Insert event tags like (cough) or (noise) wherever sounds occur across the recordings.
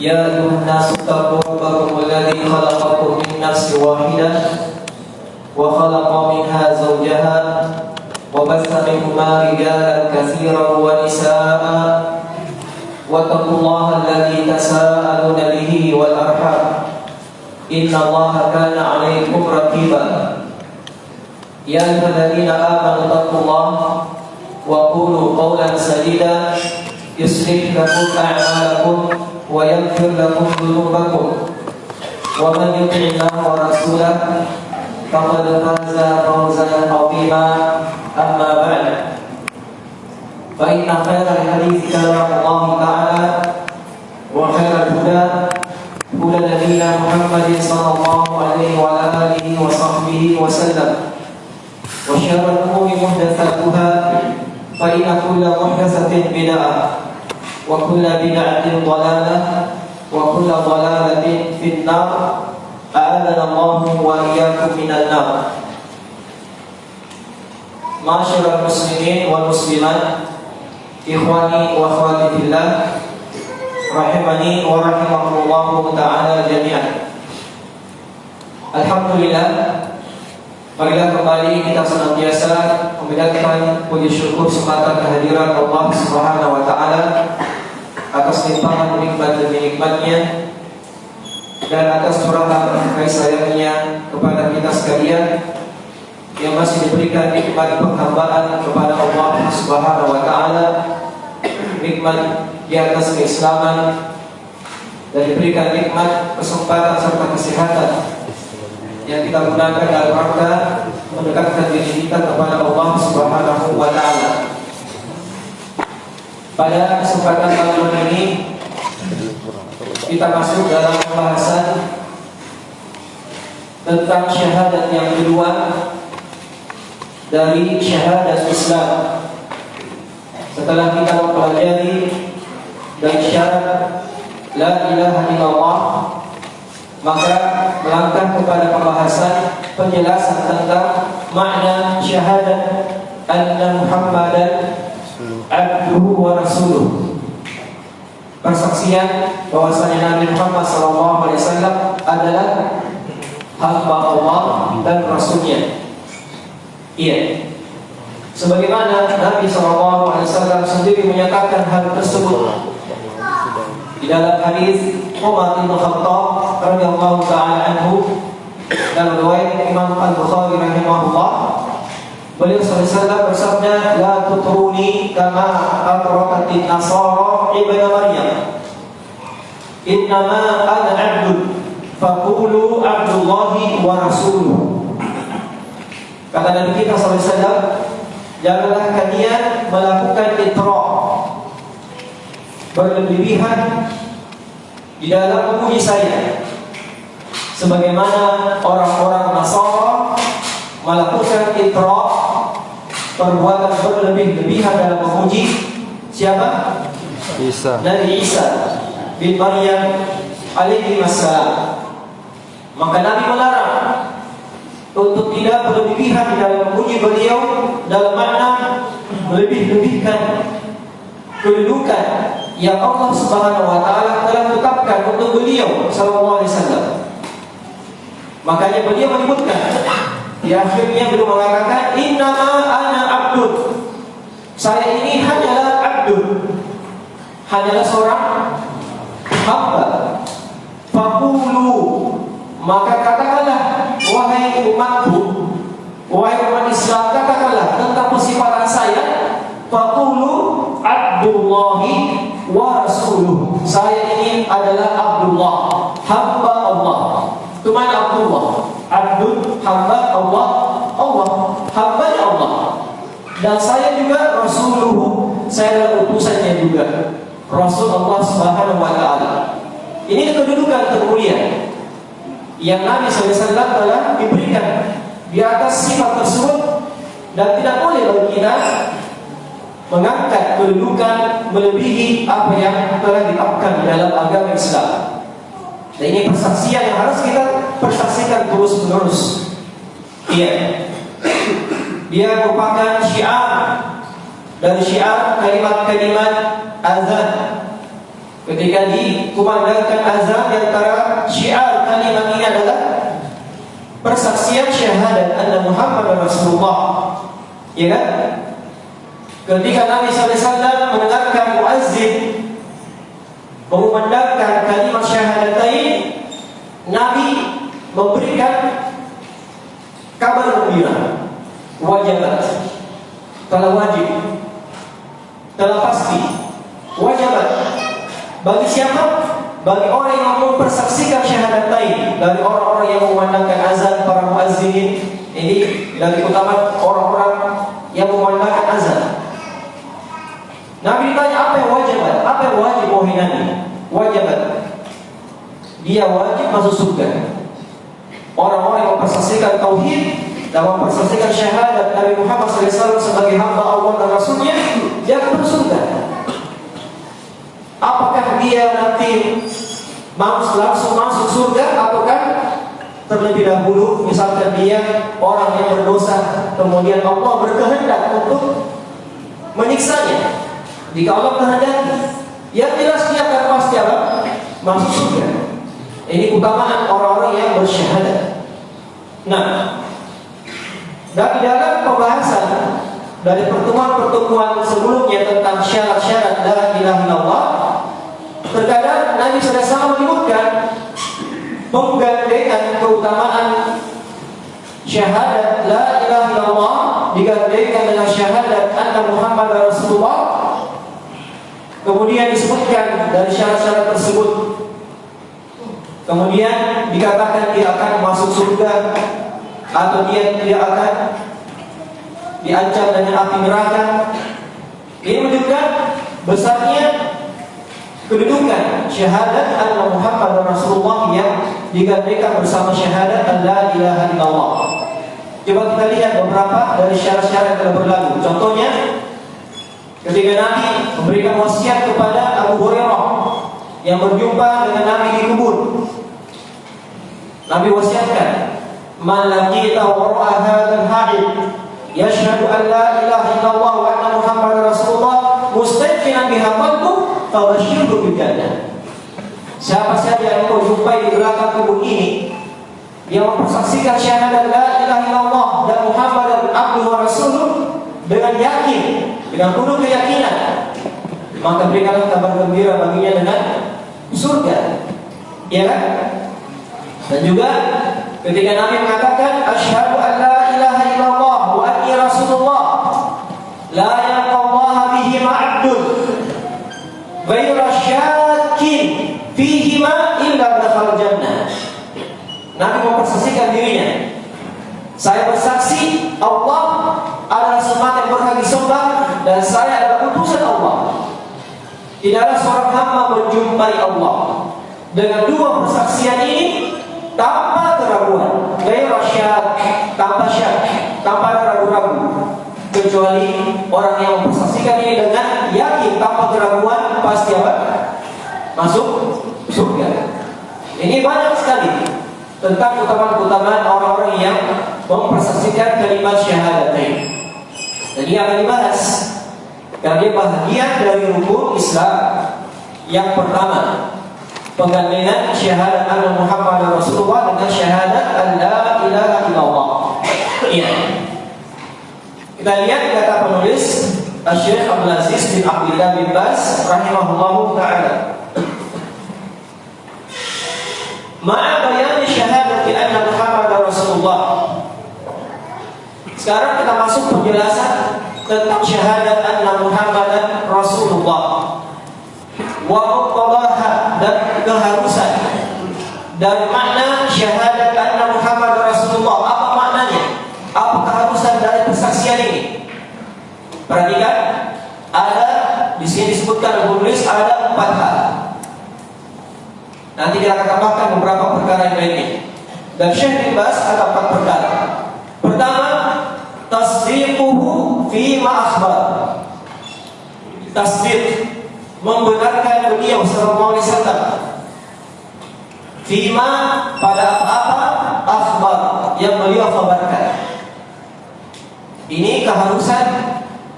يا أيها الناس اتقوا ربكم الذي خلقكم من نفس واحدة وخلق منها زوجها وبث منهما رجالا كثيرا ونساء واتقوا الله الذي تساءلون به والأرحام إن الله كان عليكم رقيبا يا أيها الذين آمنوا اتقوا الله وقولوا قولا سديدا يصلح لكم أعمالكم ويغفر لكم ذنوبكم. ومن يطع الله ورسوله فقد فاز فوزا عظيما. أما بعد فإن خير الحديث كلام الله تعالى وخير الهدى هدى نبينا محمد صلى الله عليه وعلى آله وصحبه وسلم. وشر الأمور محدثاتها فإن كل محدثة بدعة. وكل بدعة ضلالة وكل ضلالة في النار. أعاذنا الله وإياكم من النار. معاشر المسلمين والمسلمات إخواني وأخواتي في الله رحمني ورحمكم الله تعالى جميعا. Alhamdulillah Marilah kembali kita senantiasa membedakan puji syukur kesempatan kehadiran Allah Subhanahu wa taala atas limpahan nikmat demi nikmatnya dan atas curahan kasih sayangnya kepada kita sekalian yang masih diberikan nikmat penghambaan kepada Allah Subhanahu wa taala nikmat di atas keislaman dan diberikan nikmat kesempatan serta kesehatan yang kita gunakan dalam rangka mendekatkan diri kita kepada Allah Subhanahu wa taala. Pada kesempatan malam ini kita masuk dalam pembahasan tentang syahadat yang kedua dari syahadat Islam. Setelah kita mempelajari dan syarat la ilaha illallah maka melangkah kepada pembahasan penjelasan tentang makna syahadat anna Muhammadan abduhu wa rasuluh. Persaksian bahwasanya Nabi Muhammad SAW adalah hamba Allah dan Rasulnya. Iya. Sebagaimana Nabi SAW sendiri menyatakan hal tersebut di dalam hadis Umar bin Khattab radhiyallahu taala anhu. Dalam riwayat Imam Al-Bukhari rahimahullah. Beliau sallallahu bersabda la tutruni kama atraqatin nasara ibnu maryam. Innama ana 'abdun faqulu 'abdullahi wa rasuluhu kata Nabi kita sallallahu janganlah kalian melakukan itra berlebihan di dalam memuji saya. Sebagaimana orang-orang Nasara melakukan itra perbuatan berlebih-lebihan dalam memuji siapa? Isa. Nabi Isa bin Maryam alaihi wassalam. Maka Nabi melarang untuk tidak berlebihan dalam memuji beliau dalam makna melebih-lebihkan kedudukan yang Allah Subhanahu wa taala telah tetapkan untuk beliau sallallahu alaihi wasallam. Makanya beliau menyebutkan di akhirnya beliau mengatakan innama ana abdun. Saya ini hanyalah abdun. Hanyalah seorang hamba. Fakulu maka katakanlah wahai umatku wahai umat Islam katakanlah tentang persifatan saya fakulu abdullahi wa rasuluh. Saya ini adalah Abdullah, hamba Allah. Cuma Abdullah, Abdul hamba Allah, Allah, hamba Allah. Dan saya juga Rasuluh, saya adalah utusannya juga. Rasul Allah Subhanahu wa taala. Ini kedudukan termulia yang Nabi SAW telah diberikan di atas sifat tersebut dan tidak boleh bagi kita mengangkat kedudukan melebihi apa yang telah ditetapkan di dalam agama Islam. Dan ini persaksian yang harus kita persaksikan terus menerus. Iya. Dia merupakan syiar dari syiar kalimat-kalimat azan ketika dikumandangkan azan di antara syiar kalimat ini adalah persaksian syahadat anna Muhammad Rasulullah. Ya kan? Ketika Nabi SAW mendengarkan muazzin mengumandangkan kalimat syahadatain, Nabi memberikan kabar gembira, wajibat, telah wajib, telah pasti, wajibat. Bagi siapa? Bagi orang yang mempersaksikan syahadatain dari orang-orang yang memandangkan azan para muazzinin ini dari utama orang-orang yang memandangkan azan. Nabi ditanya apa yang wajib? Apa yang wajib wahai Nabi? Wajib. Dia wajib masuk surga. Orang-orang yang mempersaksikan tauhid dan mempersaksikan syahadat Nabi Muhammad SAW sebagai hamba Allah dan Rasulnya, dia akan masuk surga. Apakah dia nanti langsung masuk surga ataukah terlebih dahulu misalkan dia orang yang berdosa kemudian Allah berkehendak untuk menyiksanya jika Allah kehendaki yang jelas dia akan pasti apa? masuk surga ini utamaan orang-orang yang bersyahadat nah dari dalam pembahasan dari pertemuan-pertemuan sebelumnya tentang syarat-syarat la ilaha illallah Terkadang Nabi SAW menyebutkan penggandengan keutamaan syahadat la ilaha illallah digandengkan dengan syahadat anna Muhammad Rasulullah. Kemudian disebutkan dari syarat-syarat tersebut. Kemudian dikatakan dia akan masuk surga atau dia tidak akan diancam dengan api neraka. Ini menunjukkan besarnya kedudukan syahadat anna Muhammad Rasulullah yang digantikan bersama syahadat la ilaha illallah. Coba kita lihat beberapa dari syarat-syarat yang berlalu. Contohnya ketika Nabi memberikan wasiat kepada Abu Hurairah yang berjumpa dengan Nabi di kubur. Nabi wasiatkan, "Man laqita wara'a hadzal hadid yashhadu an la ilaha illallah wa anna Muhammadar Rasulullah mustaqinan biha qalbuh Fabashirhu bil jannah. Siapa saja yang kau jumpai di belakang kubur ini yang mempersaksikan syahadat la ilaha illallah dan Muhammad dan abduhu wa rasuluh dengan yakin, dengan penuh keyakinan, maka berikanlah kabar gembira baginya dengan surga. Ya kan? Dan juga ketika Nabi mengatakan asyhadu an la ilaha illallah wa anni rasulullah la yaqallaha bihi ma'abdun Ghaira syakin fihima illa dakhal jannah. Nabi mempersaksikan dirinya. Saya bersaksi Allah adalah semata yang berhak disembah dan saya adalah utusan Allah. Tidaklah seorang hamba menjumpai Allah dengan dua persaksian ini tanpa keraguan, ghaira syak, tanpa syak, tanpa ragu-ragu kecuali orang yang mempersaksikan ini dengan yakin tanpa keraguan pasti apa? Masuk surga. Ini banyak sekali tentang keutamaan-keutamaan orang-orang yang mempersaksikan kalimat syahadatain. Dan ini akan dibahas karena dia bahagian dari rukun Islam. Yang pertama, penggandengan syahadat anna Muhammad Rasulullah dengan syahadat an la ilaha illallah. Iya. Kita lihat kata penulis Syekh Abdul Aziz bin Abdullah bin Bas rahimahullah taala. Ma'a bayan syahadati anna Muhammad Rasulullah. Sekarang kita masuk penjelasan tentang syahadat anna Muhammad Rasulullah. Wa muqtadaha dan keharusan dan makna syahadat anna Muhammad Rasulullah. Apa maknanya? Apa keharusan dari persaksian ini? Perhatikan, ada di sini disebutkan penulis ada empat hal. Nanti kita akan tambahkan beberapa perkara yang lainnya. Dan Syekh bin Bas ada empat perkara. Pertama, tasdiquhu fi ma akhbar. Tasdiq membenarkan beliau sallallahu alaihi wasallam Fima pada apa akhbar yang beliau kabarkan. Ini keharusan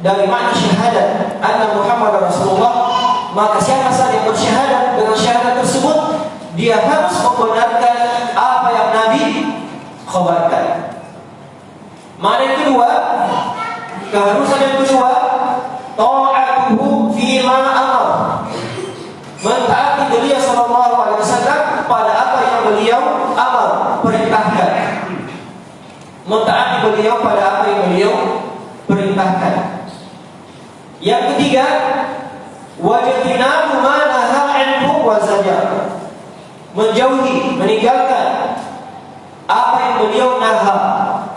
dari makna syahadat anna Muhammad Rasulullah maka siapa saja yang bersyahadat dengan syahadat tersebut dia harus membenarkan apa yang Nabi khabarkan. Mana yang kedua? Keharusan yang kedua, ta'atuhu fi ma amar. Mentaati beliau sallallahu alaihi wasallam pada apa yang beliau amar, perintahkan. Mentaati beliau pada apa yang beliau perintahkan. Yang ketiga, wajibna ma naha anhu wa. Menjauhi, meninggalkan apa yang beliau naha,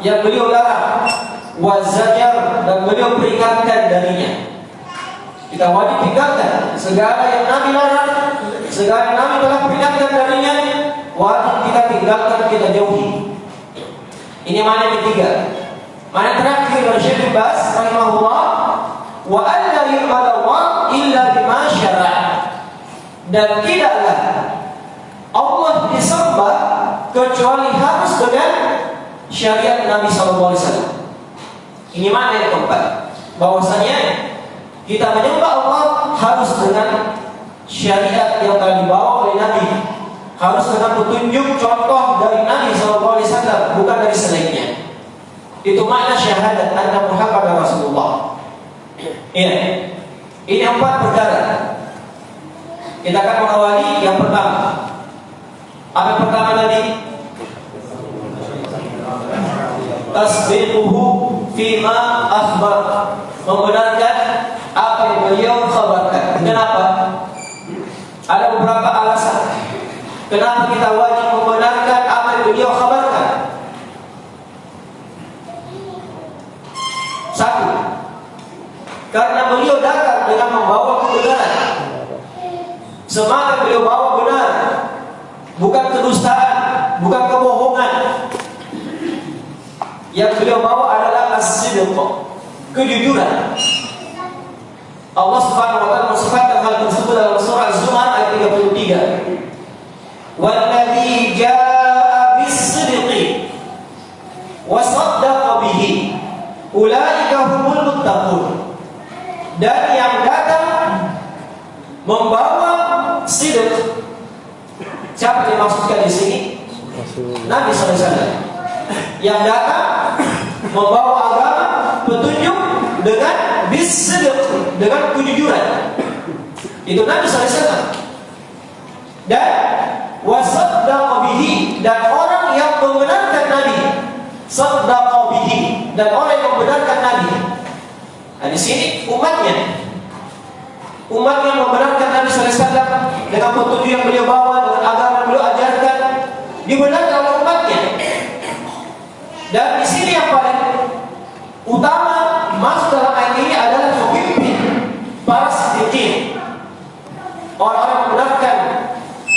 yang beliau larang, wa zajar dan beliau peringatkan darinya. Kita wajib tinggalkan segala yang Nabi larang, segala yang Nabi telah peringatkan darinya, wajib kita tinggalkan, kita jauhi. Ini mana yang ketiga. Mana terakhir dari Syekh Bas rahimahullah wa alla yu'badu Allah illa bima dan tidaklah Allah disembah kecuali harus dengan syariat Nabi sallallahu alaihi wasallam. Ini mana yang keempat? Bahwasanya kita menyembah Allah harus dengan syariat yang telah dibawa oleh Nabi. Harus dengan petunjuk contoh dari Nabi wasallam, bukan dari selainnya. Itu makna syahadat anna Muhammad Rasulullah. Iya. Ini empat perkara. Kita akan mengawali yang pertama. Apa pertama tadi? Tasdiquhu fima akhbar. Membenarkan apa yang beliau khabarkan. Kenapa? Ada beberapa alasan. Kenapa kita wajib membenarkan apa yang beliau khabarkan? Satu, karena beliau datang dengan membawa kebenaran. Semangat beliau bawa benar, bukan kedustaan, bukan kebohongan. Yang beliau bawa adalah as-sidq, kejujuran. Allah Subhanahu wa taala mensifatkan hal tersebut dalam surah Az-Zumar ayat 33. Walladzi jaa bis-sidqi wa saddaqa bihi ulaika humul muttaqun. Dan yang datang membawa sidq. Siapa yang dimaksudkan di sini? Nabi SAW. Yang datang membawa agama petunjuk dengan bisidq, dengan kejujuran. Itu Nabi SAW. Dan wasaddaqa bihi dan orang yang membenarkan Nabi saddaqa bihi dan orang yang membenarkan Nabi. Nah, di sini umatnya umat yang membenarkan Nabi SAW dengan petunjuk yang beliau bawa dengan agama yang beliau ajarkan dibenarkan oleh umatnya. Dan di sini yang paling utama masuk dalam ayat ini adalah pemimpin para siddiqin. Orang-orang yang membenarkan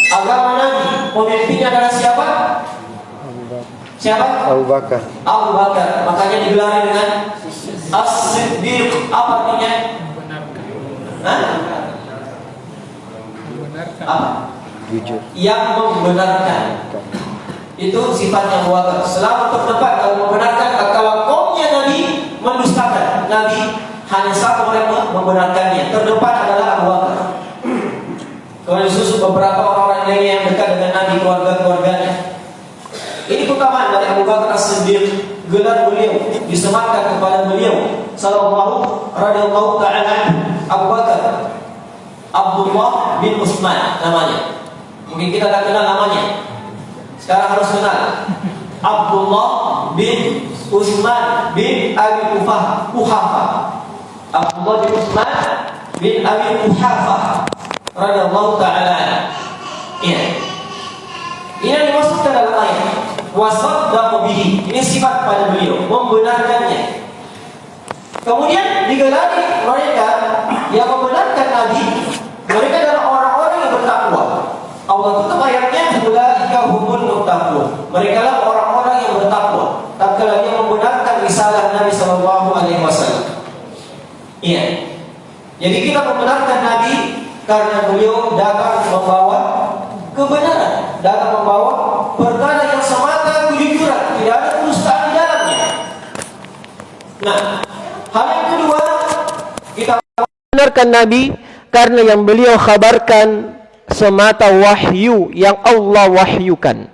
agama Nabi, pemimpinnya adalah siapa? Siapa? Abu Bakar. Abu Bakar. Makanya digelar dengan As-Siddiq. Apa artinya? Hah? Apa? Jujur. Yang membenarkan. Itu sifatnya Abu Bakar. Selalu terdepan dalam membenarkan kalau kaumnya Nabi mendustakan. Nabi hanya satu orang yang membenarkannya. Terdepan adalah Abu Bakar. Kemudian disusul beberapa orang-orang lainnya yang dekat dengan Nabi keluarga-keluarganya. Ini keutamaan dari Abu Bakar As-Siddiq gelar beliau disematkan kepada beliau sallallahu radhiyallahu taala Abu Bakar Abdullah bin Utsman namanya. Mungkin kita tak kenal namanya. Sekarang harus kenal. Abdullah bin Utsman bin Abi Kufah Kuhafa. Abdullah bin Utsman bin Abi Kuhafa radhiyallahu taala. Iya. Ini yang dimaksudkan dalam ayat wasaddaqa bihi. Ini sifat pada beliau, membenarkannya. Kemudian digelari mereka yang membenarkan mereka adalah orang-orang yang bertakwa. Allah tutup ayatnya ulaika humul muttaqun. Mereka lah orang-orang yang bertakwa. Tatkala dia membenarkan risalah Nabi sallallahu alaihi wasallam. Iya. Jadi kita membenarkan Nabi karena beliau datang membawa kebenaran, datang membawa perkara yang semata kejujuran, tidak ada kedustaan di dalamnya. Nah, hal yang kedua kita benarkan Nabi karena yang beliau khabarkan semata wahyu yang Allah wahyukan.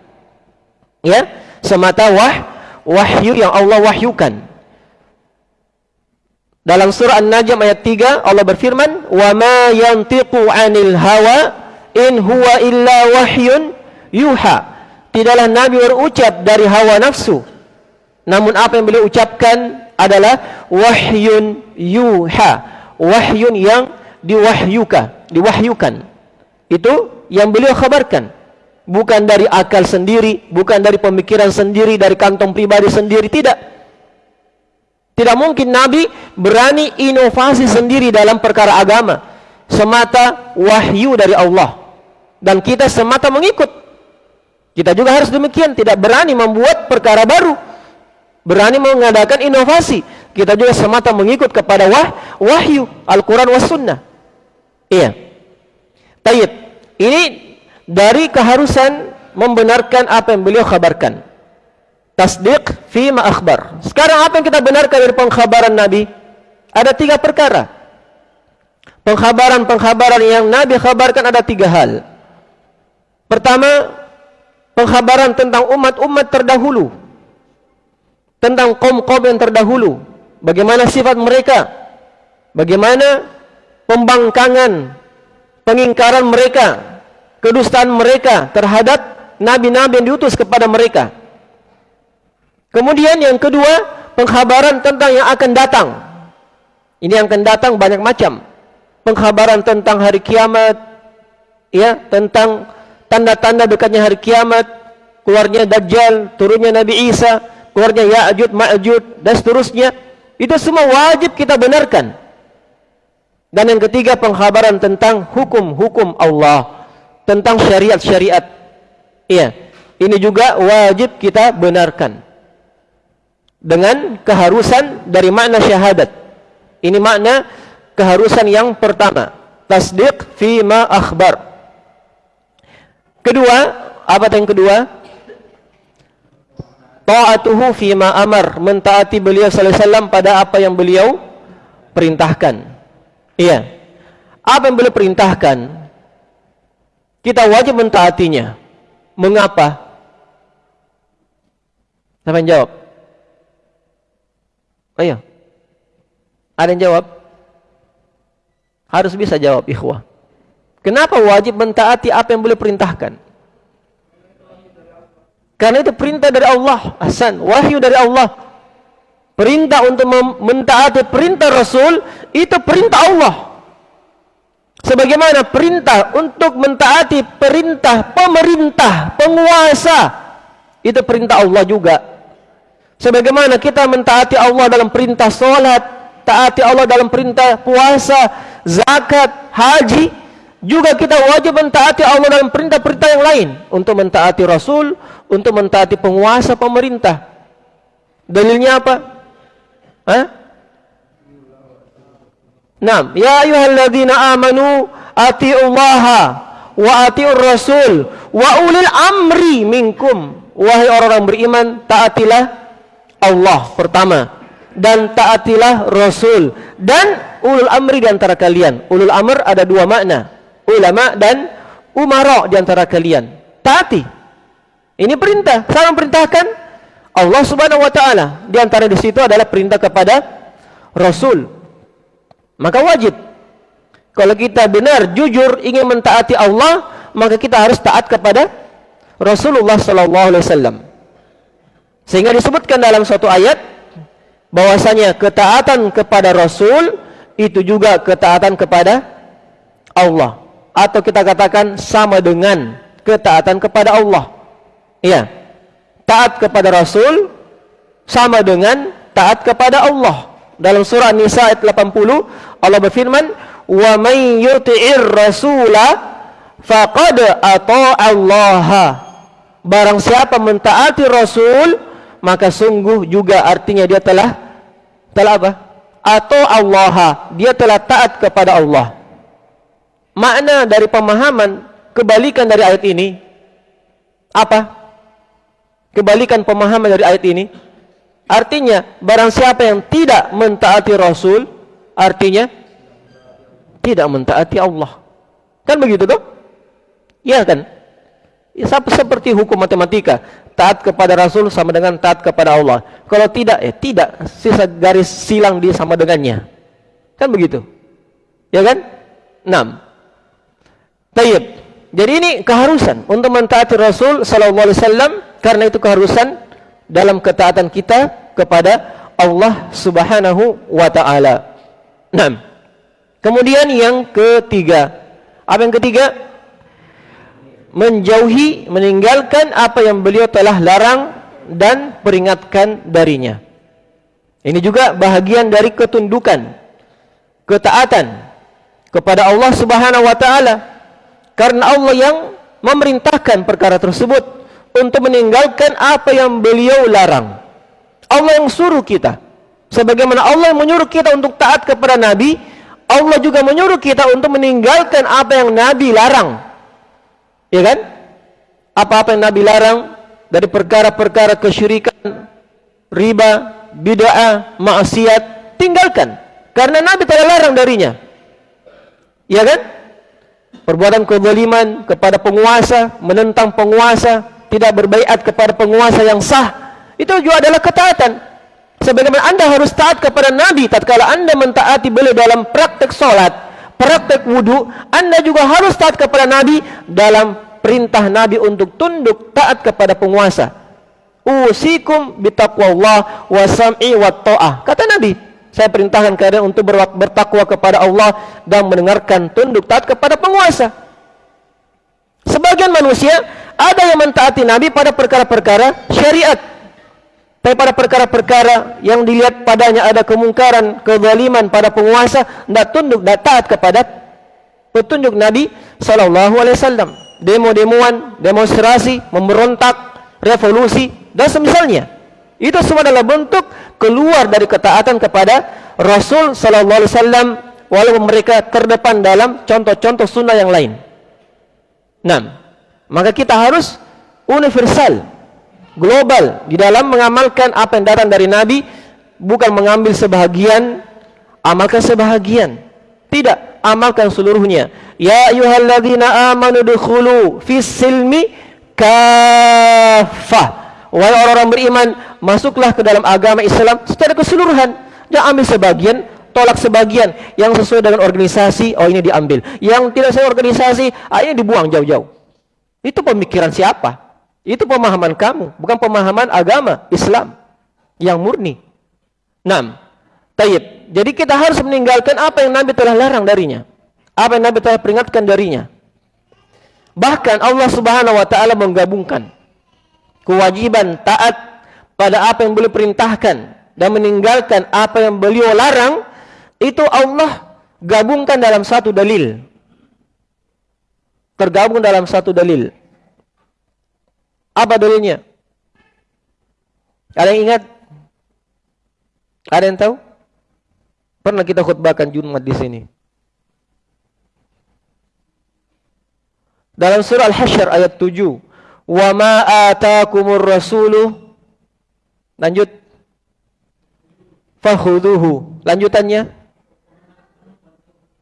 Ya, semata wah, wahyu yang Allah wahyukan. Dalam surah An-Najm ayat 3 Allah berfirman, "Wa ma yantiqu 'anil hawa in huwa illa wahyun yuha." Tidaklah Nabi berucap dari hawa nafsu. Namun apa yang beliau ucapkan adalah wahyun yuha, wahyun yang diwahyukan, diwahyukan. Itu yang beliau khabarkan. Bukan dari akal sendiri, bukan dari pemikiran sendiri, dari kantong pribadi sendiri, tidak. Tidak mungkin Nabi berani inovasi sendiri dalam perkara agama. Semata wahyu dari Allah. Dan kita semata mengikut. Kita juga harus demikian, tidak berani membuat perkara baru. Berani mengadakan inovasi. Kita juga semata mengikut kepada wah, wahyu Al-Quran was sunnah. Iya. Tayyib. Ini dari keharusan membenarkan apa yang beliau kabarkan tasdiq fi akhbar. Sekarang apa yang kita benarkan dari pengkhabaran Nabi? Ada tiga perkara. Pengkhabaran-pengkhabaran yang Nabi khabarkan ada tiga hal. Pertama, pengkhabaran tentang umat-umat terdahulu. Tentang kaum-kaum yang terdahulu. Bagaimana sifat mereka? Bagaimana pembangkangan, pengingkaran mereka, kedustaan mereka terhadap nabi-nabi yang diutus kepada mereka. Kemudian yang kedua, pengkhabaran tentang yang akan datang. Ini yang akan datang banyak macam. Pengkhabaran tentang hari kiamat, ya, tentang tanda-tanda dekatnya hari kiamat, keluarnya Dajjal, turunnya Nabi Isa, keluarnya Ya'jud, Ma'jud, dan seterusnya. Itu semua wajib kita benarkan. Dan yang ketiga, pengkhabaran tentang hukum-hukum Allah, tentang syariat-syariat. Iya, ini juga wajib kita benarkan dengan keharusan dari makna syahadat. Ini makna keharusan yang pertama. Tasdiq fi akhbar. Kedua, apa yang kedua? Ta'atuhu fi ma amar. Mentaati beliau sallallahu alaihi wasallam pada apa yang beliau perintahkan. Iya. Apa yang beliau perintahkan? Kita wajib mentaatinya. Mengapa? Siapa yang jawab? Ayo. Ada yang jawab? Harus bisa jawab ikhwah. Kenapa wajib mentaati apa yang boleh perintahkan? Karena itu perintah dari Allah. Hasan, wahyu dari Allah. Perintah untuk mentaati perintah Rasul itu perintah Allah. Sebagaimana perintah untuk mentaati perintah pemerintah, penguasa itu perintah Allah juga. Sebagaimana kita mentaati Allah dalam perintah solat, taati Allah dalam perintah puasa, zakat, haji, juga kita wajib mentaati Allah dalam perintah-perintah yang lain untuk mentaati Rasul, untuk mentaati penguasa pemerintah. Dalilnya apa? Hah? Naam, ya ayyuhalladzina amanu atiullaha wa atiur rasul wa ulil amri minkum. Wahai orang-orang beriman, taatilah Allah pertama dan taatilah Rasul dan ulul amri di antara kalian. Ulul amr ada dua makna, ulama dan umara di antara kalian. Taati. Ini perintah. Saya perintahkan Allah Subhanahu wa taala. Di antara di situ adalah perintah kepada Rasul. Maka wajib kalau kita benar jujur ingin mentaati Allah, maka kita harus taat kepada Rasulullah sallallahu alaihi wasallam. Sehingga disebutkan dalam suatu ayat bahwasanya ketaatan kepada Rasul itu juga ketaatan kepada Allah atau kita katakan sama dengan ketaatan kepada Allah. Iya. Taat kepada Rasul sama dengan taat kepada Allah. Dalam surah Nisa ayat 80 Allah berfirman, "Wa may yuti'ir rasula faqad Allah." Barang siapa mentaati Rasul, maka sungguh juga artinya dia telah telah apa? Atau Allah, dia telah taat kepada Allah. Makna dari pemahaman kebalikan dari ayat ini apa? Kebalikan pemahaman dari ayat ini artinya barang siapa yang tidak mentaati Rasul artinya tidak mentaati Allah. Kan begitu tuh? Iya kan? Ya, seperti hukum matematika, taat kepada Rasul sama dengan taat kepada Allah. Kalau tidak, ya tidak, sisa garis silang dia sama dengannya. Kan begitu? Ya kan? 6. Tayyib. Jadi ini keharusan untuk mentaati Rasul sallallahu alaihi wasallam karena itu keharusan dalam ketaatan kita kepada Allah Subhanahu wa taala. 6. Kemudian yang ketiga. Apa yang ketiga? Menjauhi, meninggalkan apa yang beliau telah larang dan peringatkan darinya. Ini juga bahagian dari ketundukan, ketaatan kepada Allah Subhanahu wa taala. Karena Allah yang memerintahkan perkara tersebut untuk meninggalkan apa yang beliau larang. Allah yang suruh kita. Sebagaimana Allah menyuruh kita untuk taat kepada Nabi, Allah juga menyuruh kita untuk meninggalkan apa yang Nabi larang. Ya kan? Apa-apa yang Nabi larang dari perkara-perkara kesyirikan, riba, bid'ah, maksiat, tinggalkan. Karena Nabi telah larang darinya. Ya kan? Perbuatan kezaliman kepada penguasa, menentang penguasa, tidak berbaiat kepada penguasa yang sah, itu juga adalah ketaatan. Sebagaimana anda harus taat kepada Nabi tatkala anda mentaati beliau dalam praktek solat, praktek wudhu, anda juga harus taat kepada Nabi dalam perintah Nabi untuk tunduk taat kepada penguasa. Usikum bitaqwallah wa sam'i wa ta'ah. Kata Nabi, saya perintahkan kalian untuk bertakwa kepada Allah dan mendengarkan tunduk taat kepada penguasa. Sebagian manusia ada yang mentaati Nabi pada perkara-perkara syariat tapi pada perkara-perkara yang dilihat padanya ada kemungkaran, kezaliman pada penguasa, tidak tunduk, tidak taat kepada petunjuk Nabi Sallallahu Alaihi Wasallam. Demo-demoan, demonstrasi, memberontak, revolusi, dan semisalnya. Itu semua adalah bentuk keluar dari ketaatan kepada Rasul Sallallahu Alaihi Wasallam, walaupun mereka terdepan dalam contoh-contoh sunnah yang lain. Nah, maka kita harus universal global di dalam mengamalkan apa yang datang dari Nabi bukan mengambil sebahagian amalkan sebahagian. Tidak amalkan seluruhnya. Ya ayyuhalladzina amanu dukhulu fis silmi kafah wahai orang-orang beriman masuklah ke dalam agama Islam secara keseluruhan. Jangan ambil sebagian tolak sebagian. Yang sesuai dengan organisasi oh ini diambil. Yang tidak sesuai organisasi ah, ini dibuang jauh-jauh. Itu pemikiran siapa itu pemahaman kamu, bukan pemahaman agama Islam yang murni. 6. Tayyib. Jadi kita harus meninggalkan apa yang Nabi telah larang darinya. Apa yang Nabi telah peringatkan darinya. Bahkan Allah Subhanahu wa taala menggabungkan kewajiban taat pada apa yang beliau perintahkan dan meninggalkan apa yang beliau larang itu Allah gabungkan dalam satu dalil. Tergabung dalam satu dalil. Apa dalilnya? Ada yang ingat? Ada yang tahu? Pernah kita khutbahkan Jumat di sini. Dalam surah Al-Hasyr ayat 7, "Wa ma ataakumur rasulu" Lanjut. Fakhuduhu. Lanjutannya.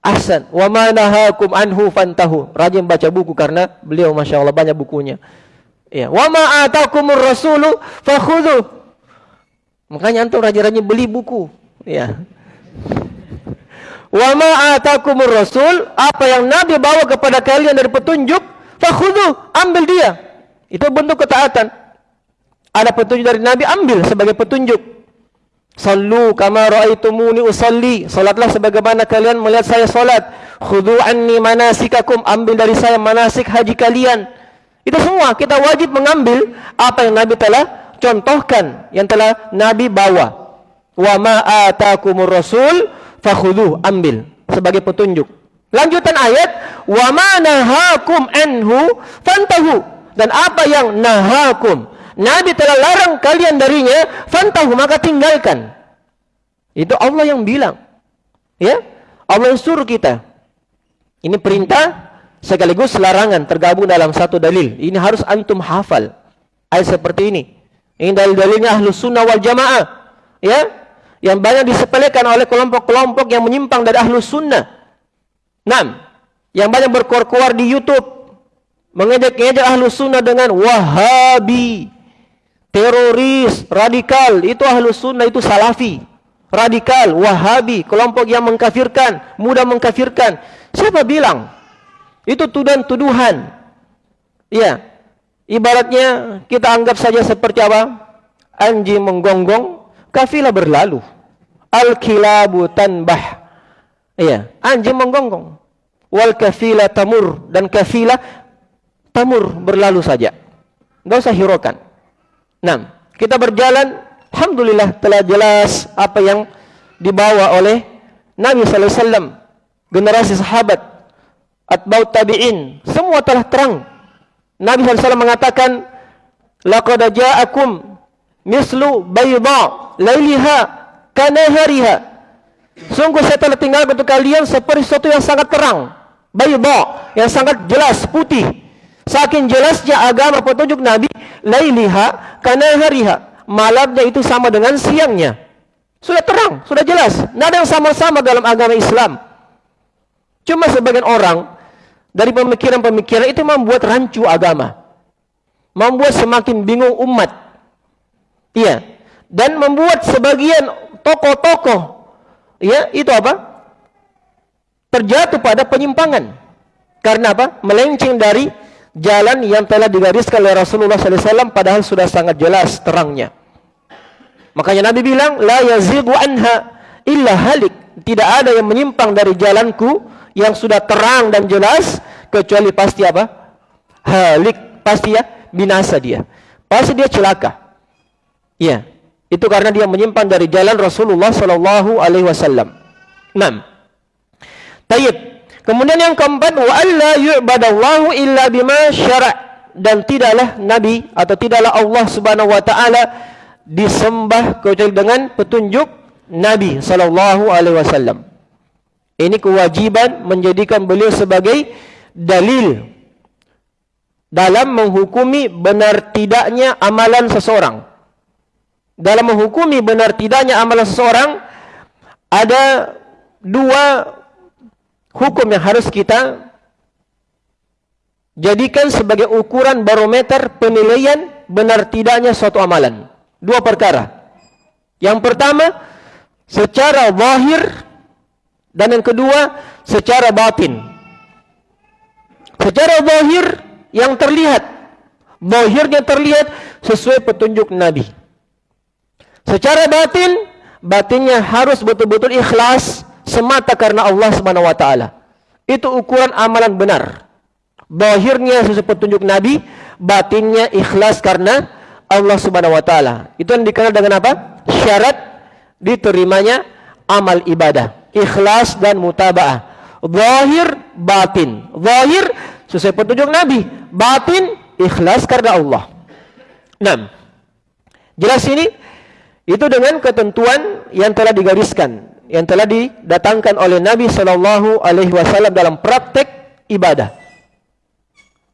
Ahsan. Wa ma nahakum anhu fantahu. Rajin baca buku karena beliau Masya Allah banyak bukunya. Ya, wa ma atakumur rasulu fakhudhu. Makanya antum rajin-rajin beli buku. Ya. Wa ma atakumur rasul, apa yang Nabi bawa kepada kalian dari petunjuk, fakhudhu, ambil dia. Itu bentuk ketaatan. Ada petunjuk dari Nabi, ambil sebagai petunjuk. Sallu kama raaitumuni usalli. Salatlah sebagaimana kalian melihat saya salat. Khudhu anni manasikakum. Ambil dari saya manasik haji kalian. Itu semua kita wajib mengambil apa yang Nabi telah contohkan, yang telah Nabi bawa. Wa ma atakumur rasul fakhudhu, ambil sebagai petunjuk. Lanjutan ayat, wa ma nahakum anhu fantahu. Dan apa yang nahakum, Nabi telah larang kalian darinya, fantahu maka tinggalkan. Itu Allah yang bilang. Ya? Allah yang suruh kita. Ini perintah sekaligus larangan tergabung dalam satu dalil. Ini harus antum hafal. Ayat seperti ini. Ini dalil-dalilnya ahlus sunnah wal jamaah. Ya, yang banyak disepelekan oleh kelompok-kelompok yang menyimpang dari ahlus sunnah. Enam, yang banyak berkuar-kuar di YouTube mengejek-ngejek ahlu sunnah dengan wahabi, teroris, radikal. Itu ahlu sunnah, itu salafi. Radikal, wahabi, kelompok yang mengkafirkan, mudah mengkafirkan. Siapa bilang? Itu tuduhan-tuduhan. Ya, ibaratnya kita anggap saja seperti apa? Anjing menggonggong, kafilah berlalu. Al-kilabu tanbah. Iya, anjing menggonggong. Wal kafilah tamur dan kafilah tamur berlalu saja. Enggak usah hiraukan. Nah, kita berjalan, alhamdulillah telah jelas apa yang dibawa oleh Nabi sallallahu alaihi wasallam, generasi sahabat, atba'ut tabi'in, semua telah terang. Nabi wasallam mengatakan, "Laqad ja'akum mislu bayda lailiha kanahariha." Sungguh saya telah tinggal untuk kalian seperti sesuatu yang sangat terang. Bayda, yang sangat jelas, putih. Saking jelasnya agama petunjuk Nabi, lailiha karena hariha. Malamnya itu sama dengan siangnya. Sudah terang, sudah jelas. Tidak ada yang sama-sama dalam agama Islam. Cuma sebagian orang dari pemikiran-pemikiran itu membuat rancu agama. Membuat semakin bingung umat. Iya. Dan membuat sebagian tokoh-tokoh ya itu apa? Terjatuh pada penyimpangan. Karena apa? Melenceng dari jalan yang telah digariskan oleh Rasulullah SAW padahal sudah sangat jelas terangnya. Makanya Nabi bilang, La yazigu anha illa halik. Tidak ada yang menyimpang dari jalanku yang sudah terang dan jelas kecuali pasti apa? Halik. Pasti ya binasa dia. Pasti dia celaka. Iya. Itu karena dia menyimpang dari jalan Rasulullah sallallahu alaihi wasallam. 6. Tayyib. Kemudian yang keempat wa alla yu'badallahu illa bima syara' dan tidaklah nabi atau tidaklah Allah Subhanahu wa taala disembah kecuali dengan petunjuk Nabi sallallahu alaihi wasallam. Ini kewajiban menjadikan beliau sebagai dalil dalam menghukumi benar tidaknya amalan seseorang dalam menghukumi benar tidaknya amalan seseorang ada dua hukum yang harus kita jadikan sebagai ukuran barometer penilaian benar tidaknya suatu amalan. Dua perkara. Yang pertama secara zahir dan yang kedua secara batin. Secara zahir yang terlihat, zahirnya terlihat sesuai petunjuk Nabi. Secara batin, batinnya harus betul-betul ikhlas semata karena Allah Subhanahu wa taala. Itu ukuran amalan benar. Bahirnya sesuai petunjuk Nabi, batinnya ikhlas karena Allah Subhanahu wa taala. Itu yang dikenal dengan apa? Syarat diterimanya amal ibadah. Ikhlas dan mutabaah. Zahir, batin. Zahir sesuai petunjuk Nabi, batin ikhlas karena Allah. 6. Jelas ini? Itu dengan ketentuan yang telah digariskan, yang telah didatangkan oleh Nabi Shallallahu Alaihi Wasallam dalam praktek ibadah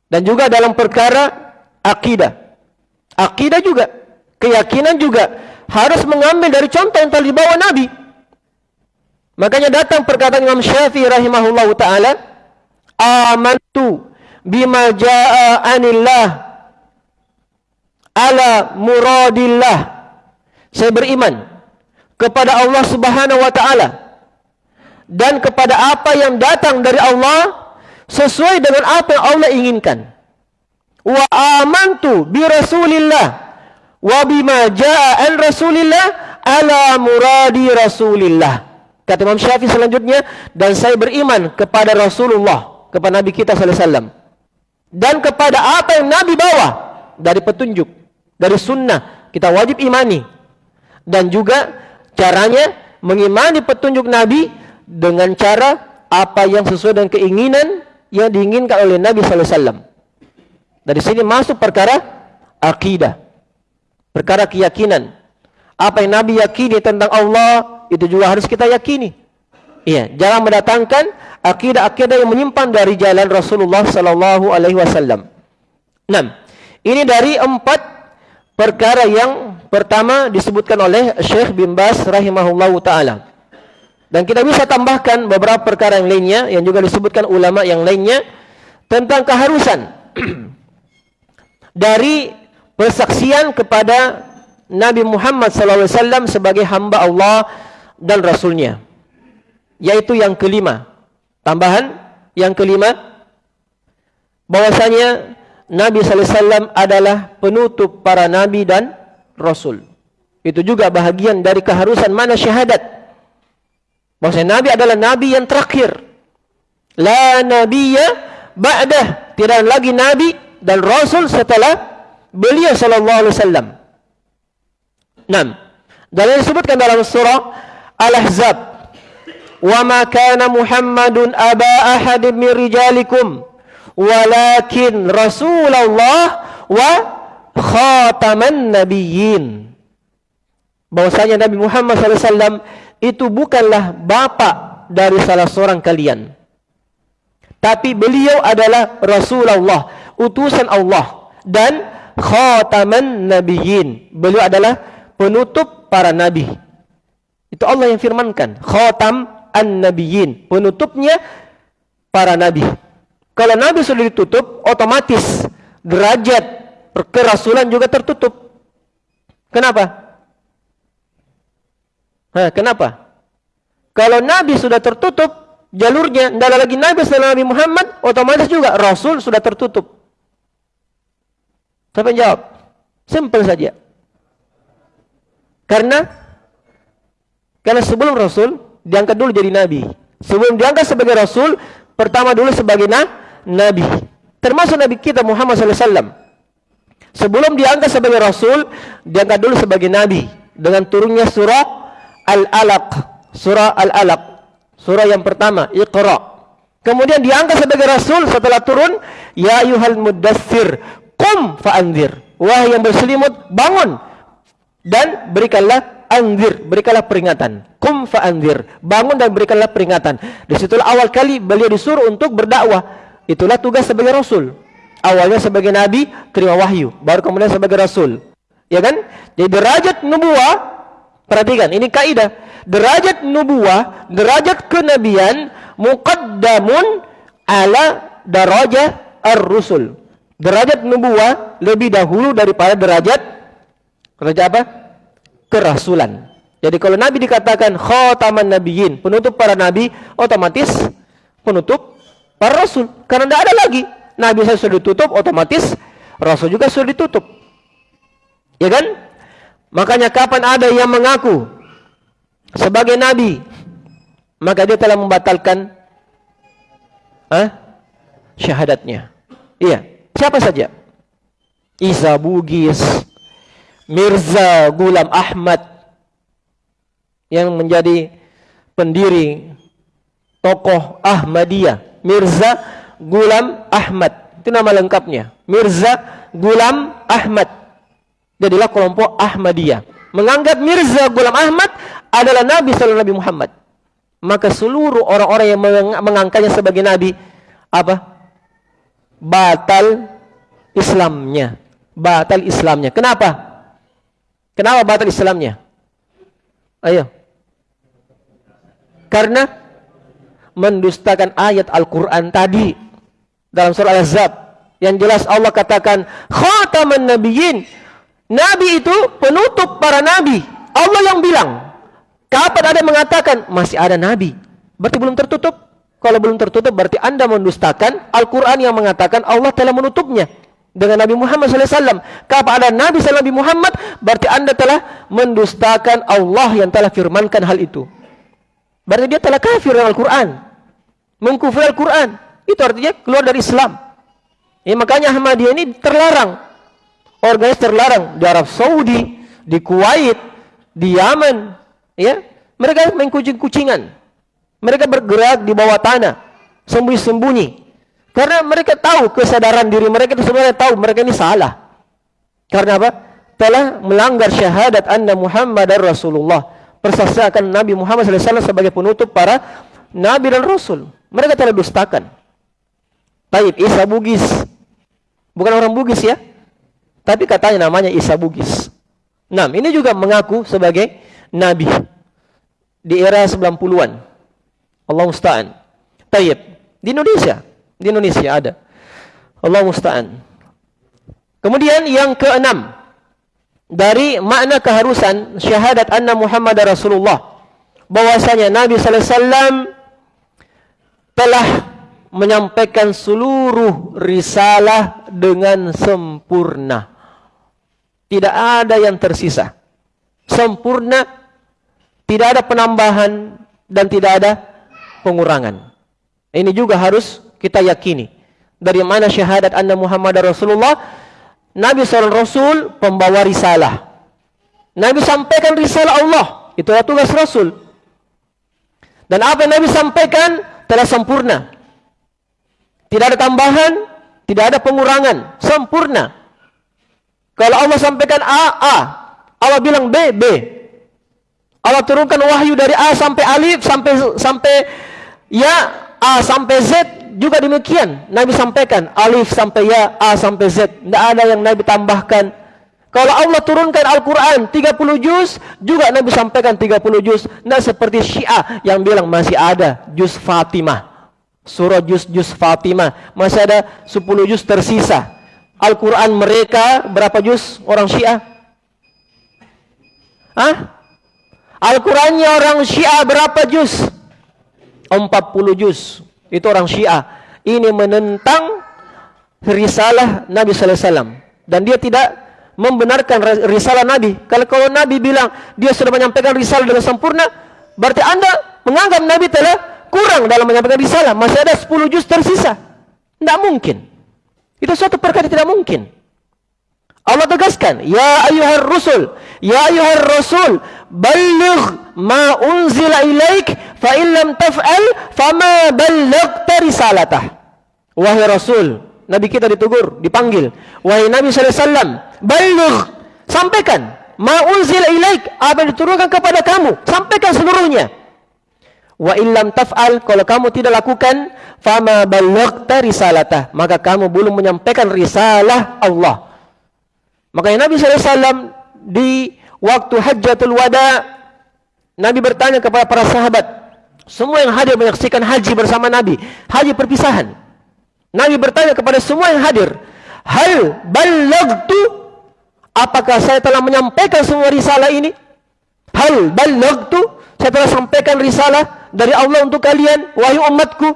dan juga dalam perkara akidah. Akidah juga, keyakinan juga harus mengambil dari contoh yang telah dibawa Nabi. Makanya datang perkataan Imam Syafi'i rahimahullahu taala, "Amantu bima jaa anillah ala muradillah." Saya beriman kepada Allah Subhanahu wa taala dan kepada apa yang datang dari Allah sesuai dengan apa yang Allah inginkan. Wa amantu bi Rasulillah wa bima jaa an Rasulillah ala muradi Rasulillah. Kata Imam Syafi'i selanjutnya dan saya beriman kepada Rasulullah, kepada Nabi kita sallallahu alaihi wasallam dan kepada apa yang Nabi bawa dari petunjuk, dari sunnah kita wajib imani dan juga caranya mengimani petunjuk Nabi dengan cara apa yang sesuai dengan keinginan yang diinginkan oleh Nabi sallallahu alaihi wasallam. Dari sini masuk perkara akidah. Perkara keyakinan. Apa yang Nabi yakini tentang Allah itu juga harus kita yakini. Iya, jangan mendatangkan akidah-akidah yang menyimpang dari jalan Rasulullah sallallahu alaihi wasallam. 6. Ini dari empat perkara yang pertama disebutkan oleh Syekh bin Bas rahimahullahu taala. Dan kita bisa tambahkan beberapa perkara yang lainnya yang juga disebutkan ulama yang lainnya tentang keharusan (clears throat) dari persaksian kepada Nabi Muhammad SAW sebagai hamba Allah dan Rasulnya. Yaitu yang kelima. Tambahan yang kelima. bahwasanya Nabi SAW adalah penutup para Nabi dan Rasul. Itu juga bahagian dari keharusan mana syahadat. Maksudnya Nabi adalah Nabi yang terakhir. La Nabiya ba'dah. Tidak lagi Nabi dan Rasul setelah beliau sallallahu alaihi wasallam. Nam. Dan disebutkan dalam surah Al-Ahzab. Wa ma kana Muhammadun aba ahadin min rijalikum walakin Rasulullah wa khataman nabiyyin. Bahwasanya Nabi Muhammad wasallam itu bukanlah bapak dari salah seorang kalian. Tapi beliau adalah Rasulullah, utusan Allah dan khataman nabiyyin. Beliau adalah penutup para nabi. Itu Allah yang firmankan, khatam an-nabiyyin, penutupnya para nabi. Kalau nabi sudah ditutup, otomatis derajat kerasulan juga tertutup. Kenapa? Hah, kenapa? Kalau Nabi sudah tertutup jalurnya, tidak lagi Nabi setelah Nabi Muhammad, otomatis juga Rasul sudah tertutup. Siapa yang jawab? Simple saja. Karena karena sebelum Rasul diangkat dulu jadi Nabi. Sebelum diangkat sebagai Rasul, pertama dulu sebagai na Nabi. Termasuk Nabi kita Muhammad SAW. Sebelum diangkat sebagai Rasul, diangkat dulu sebagai Nabi. Dengan turunnya surah Al-Alaq, surah Al-Alaq. Surah yang pertama, Iqra. Kemudian diangkat sebagai rasul setelah turun, ya ayuhal mudaththir, qum fa'anzir. Wahai yang berselimut, bangun dan berikanlah anzir, berikanlah peringatan. Qum fa'anzir, bangun dan berikanlah peringatan. Di situlah awal kali beliau disuruh untuk berdakwah. Itulah tugas sebagai rasul. Awalnya sebagai nabi, terima wahyu, baru kemudian sebagai rasul. Ya kan? Jadi derajat nubuah Perhatikan, ini kaidah. Derajat nubuah, derajat kenabian muqaddamun ala darajah ar-rusul. Derajat nubuah lebih dahulu daripada derajat derajat apa? Kerasulan. Jadi kalau nabi dikatakan khataman nabiyyin, penutup para nabi, otomatis penutup para rasul. Karena tidak ada lagi. Nabi saya sudah ditutup, otomatis rasul juga sudah ditutup. Ya kan? Makanya kapan ada yang mengaku sebagai nabi, maka dia telah membatalkan huh, syahadatnya. Iya, siapa saja? Isa Bugis, Mirza Gulam Ahmad yang menjadi pendiri tokoh Ahmadiyah, Mirza Gulam Ahmad. Itu nama lengkapnya. Mirza Gulam Ahmad jadilah kelompok Ahmadiyah. Menganggap Mirza Ghulam Ahmad adalah Nabi Sallallahu Nabi Muhammad. Maka seluruh orang-orang yang mengangkatnya sebagai Nabi, apa? Batal Islamnya. Batal Islamnya. Kenapa? Kenapa batal Islamnya? Ayo. Karena mendustakan ayat Al-Quran tadi dalam surah Al-Azab yang jelas Allah katakan khataman nabiyyin Nabi itu penutup para nabi. Allah yang bilang. Kapan ada mengatakan masih ada nabi? Berarti belum tertutup. Kalau belum tertutup berarti Anda mendustakan Al-Qur'an yang mengatakan Allah telah menutupnya dengan Nabi Muhammad SAW. Kapan ada Nabi SAW Nabi Muhammad berarti Anda telah mendustakan Allah yang telah firmankan hal itu. Berarti dia telah kafir dengan Al-Qur'an. Mengkufir Al-Qur'an. Itu artinya keluar dari Islam. Ya, makanya Ahmadiyah ini terlarang Organisasi terlarang di Arab Saudi, di Kuwait, di Yaman, ya. Mereka main kucing-kucingan. Mereka bergerak di bawah tanah, sembunyi-sembunyi. Karena mereka tahu kesadaran diri mereka itu sebenarnya tahu mereka ini salah. Karena apa? Telah melanggar syahadat anna Muhammad dan Rasulullah. Persaksikan Nabi Muhammad SAW sebagai penutup para Nabi dan Rasul. Mereka telah dustakan. Taib, Isa Bugis. Bukan orang Bugis ya. Tapi katanya namanya Isa Bugis. Nah, ini juga mengaku sebagai nabi di era 90-an. Allah musta'an. Tayyib. Di Indonesia, di Indonesia ada. Allah musta'an. Kemudian yang keenam dari makna keharusan syahadat anna Muhammad Rasulullah bahwasanya Nabi sallallahu alaihi wasallam telah menyampaikan seluruh risalah dengan sempurna. Tidak ada yang tersisa. Sempurna, tidak ada penambahan dan tidak ada pengurangan. Ini juga harus kita yakini. Dari mana syahadat anna Muhammad Rasulullah, Nabi seorang Rasul pembawa risalah. Nabi sampaikan risalah Allah. Itulah tugas Rasul. Dan apa yang Nabi sampaikan telah sempurna. Tidak ada tambahan, tidak ada pengurangan, sempurna. Kalau Allah sampaikan A, A. Allah bilang B, B. Allah turunkan wahyu dari A sampai alif sampai sampai ya A sampai Z juga demikian. Nabi sampaikan alif sampai ya, A sampai Z. Tidak ada yang Nabi tambahkan. Kalau Allah turunkan Al-Quran 30 juz, juga Nabi sampaikan 30 juz. Tidak seperti Syiah yang bilang masih ada juz Fatimah surah juz-juz Fatimah. Masih ada 10 juz tersisa. Al-Quran mereka berapa juz orang Syiah? Hah? Al-Qurannya orang Syiah berapa juz? 40 juz. Itu orang Syiah. Ini menentang risalah Nabi Sallallahu Alaihi Wasallam. Dan dia tidak membenarkan risalah Nabi. Kalau kalau Nabi bilang dia sudah menyampaikan risalah dengan sempurna, berarti anda menganggap Nabi telah kurang dalam menyampaikan risalah, masih ada 10 juz tersisa. Tidak mungkin. Itu suatu perkara tidak mungkin. Allah tegaskan, Ya ayuhar rusul, Ya ayuhar rasul, Balligh ma unzila ilaik, fa illam taf'al, fama ballaghta risalatah. Wahai Rasul, Nabi kita ditegur, dipanggil. Wahai Nabi SAW, Balligh, sampaikan. Ma unzila ilaik, apa yang diturunkan kepada kamu. Sampaikan seluruhnya. Wa illam taf'al kalau kamu tidak lakukan fama ballaghta risalatah maka kamu belum menyampaikan risalah Allah. Makanya Nabi SAW di waktu hajjatul wada Nabi bertanya kepada para sahabat semua yang hadir menyaksikan haji bersama Nabi haji perpisahan. Nabi bertanya kepada semua yang hadir hal ballaghtu apakah saya telah menyampaikan semua risalah ini? Hal ballaghtu saya telah sampaikan risalah dari Allah untuk kalian wahai umatku.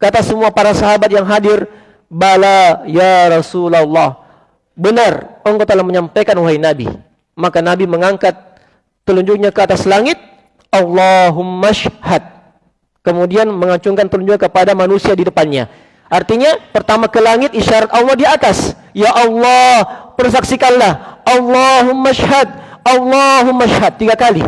Kata semua para sahabat yang hadir bala ya Rasulullah. Benar engkau telah menyampaikan wahai Nabi. Maka Nabi mengangkat telunjuknya ke atas langit Allahumma syhad kemudian mengacungkan telunjuknya kepada manusia di depannya artinya pertama ke langit isyarat Allah di atas ya Allah persaksikanlah Allahumma syhad Allahumma syhad tiga kali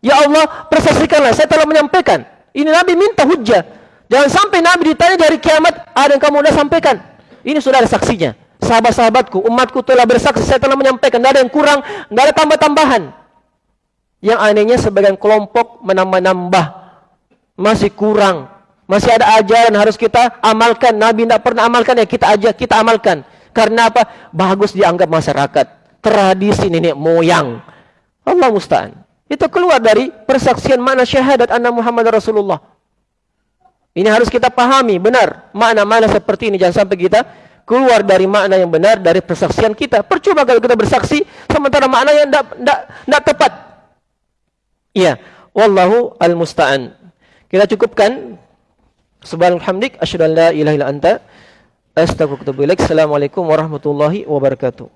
Ya Allah, persaksikanlah, saya telah menyampaikan. Ini Nabi minta hujah. Jangan sampai Nabi ditanya dari kiamat, ada yang kamu sudah sampaikan. Ini sudah ada saksinya. Sahabat-sahabatku, umatku telah bersaksi, saya telah menyampaikan. Tidak ada yang kurang, tidak ada tambah-tambahan. Yang anehnya sebagian kelompok menambah-nambah. Masih kurang. Masih ada ajaran harus kita amalkan. Nabi tidak pernah amalkan, ya kita aja kita amalkan. Karena apa? Bagus dianggap masyarakat. Tradisi nenek moyang. Allah musta'an. Itu keluar dari persaksian makna syahadat anna Muhammad Rasulullah. Ini harus kita pahami benar makna-makna seperti ini jangan sampai kita keluar dari makna yang benar dari persaksian kita. Percuma kalau kita bersaksi sementara makna yang tidak tepat. Iya, wallahu al-musta'an. Kita cukupkan subhanallah hamdik asyhadu an la ilaha illa anta astaghfiruka wa atubu ilaik. Assalamualaikum warahmatullahi wabarakatuh.